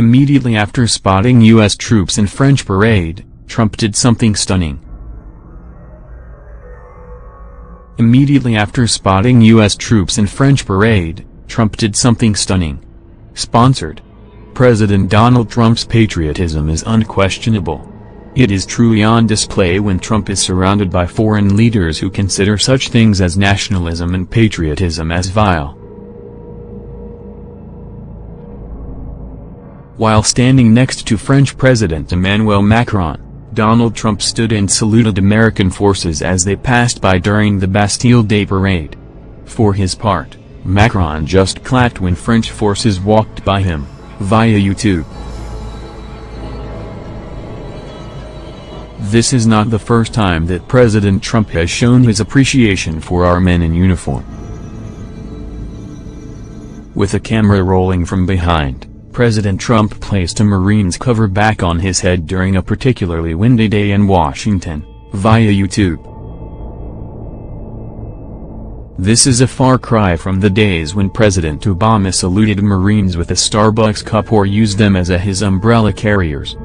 Immediately after spotting U.S. troops in French parade, Trump did something stunning. Immediately after spotting U.S. troops in French parade, Trump did something stunning. Sponsored. President Donald Trump's patriotism is unquestionable. It is truly on display when Trump is surrounded by foreign leaders who consider such things as nationalism and patriotism as vile. While standing next to French President Emmanuel Macron, Donald Trump stood and saluted American forces as they passed by during the Bastille Day parade. For his part, Macron just clapped when French forces walked by him, via YouTube. This is not the first time that President Trump has shown his appreciation for our men in uniform. With a camera rolling from behind, President Trump placed a Marine's cover back on his head during a particularly windy day in Washington, via YouTube. This is a far cry from the days when President Obama saluted Marines with a Starbucks cup or used them as a his umbrella carriers.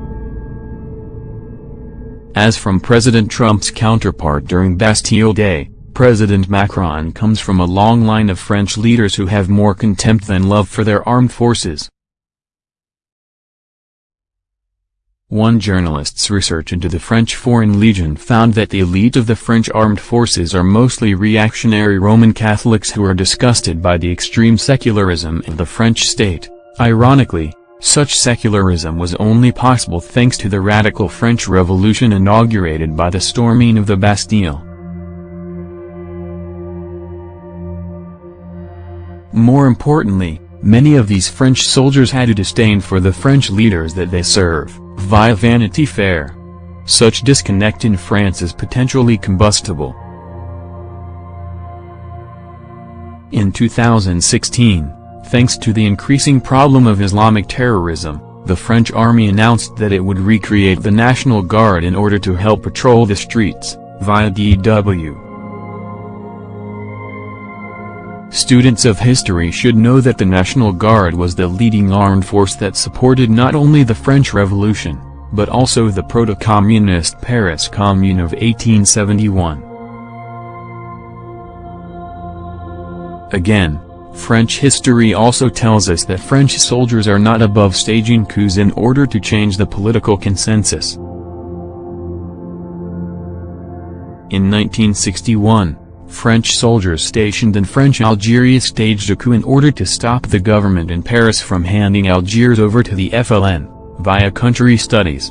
As from President Trump's counterpart during Bastille Day, President Macron comes from a long line of French leaders who have more contempt than love for their armed forces. One journalist's research into the French Foreign Legion found that the elite of the French armed forces are mostly reactionary Roman Catholics who are disgusted by the extreme secularism of the French state. Ironically, such secularism was only possible thanks to the radical French Revolution inaugurated by the storming of the Bastille. More importantly, many of these French soldiers had a disdain for the French leaders that they serve via Vanity Fair. Such disconnect in France is potentially combustible. In 2016, thanks to the increasing problem of Islamic terrorism, the French army announced that it would recreate the National Guard in order to help patrol the streets, via DW. Students of history should know that the National Guard was the leading armed force that supported not only the French Revolution, but also the proto-communist Paris Commune of 1871. Again, French history also tells us that French soldiers are not above staging coups in order to change the political consensus. In 1961, French soldiers stationed in French Algeria staged a coup in order to stop the government in Paris from handing Algiers over to the FLN, via country studies.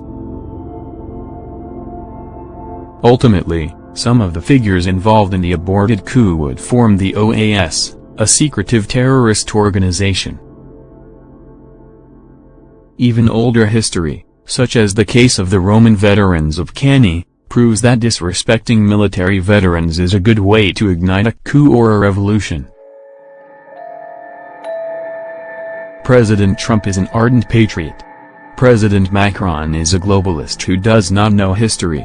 Ultimately, some of the figures involved in the aborted coup would form the OAS, a secretive terrorist organization. Even older history, such as the case of the Roman veterans of Cannae, proves that disrespecting military veterans is a good way to ignite a coup or a revolution. President Trump is an ardent patriot. President Macron is a globalist who does not know history.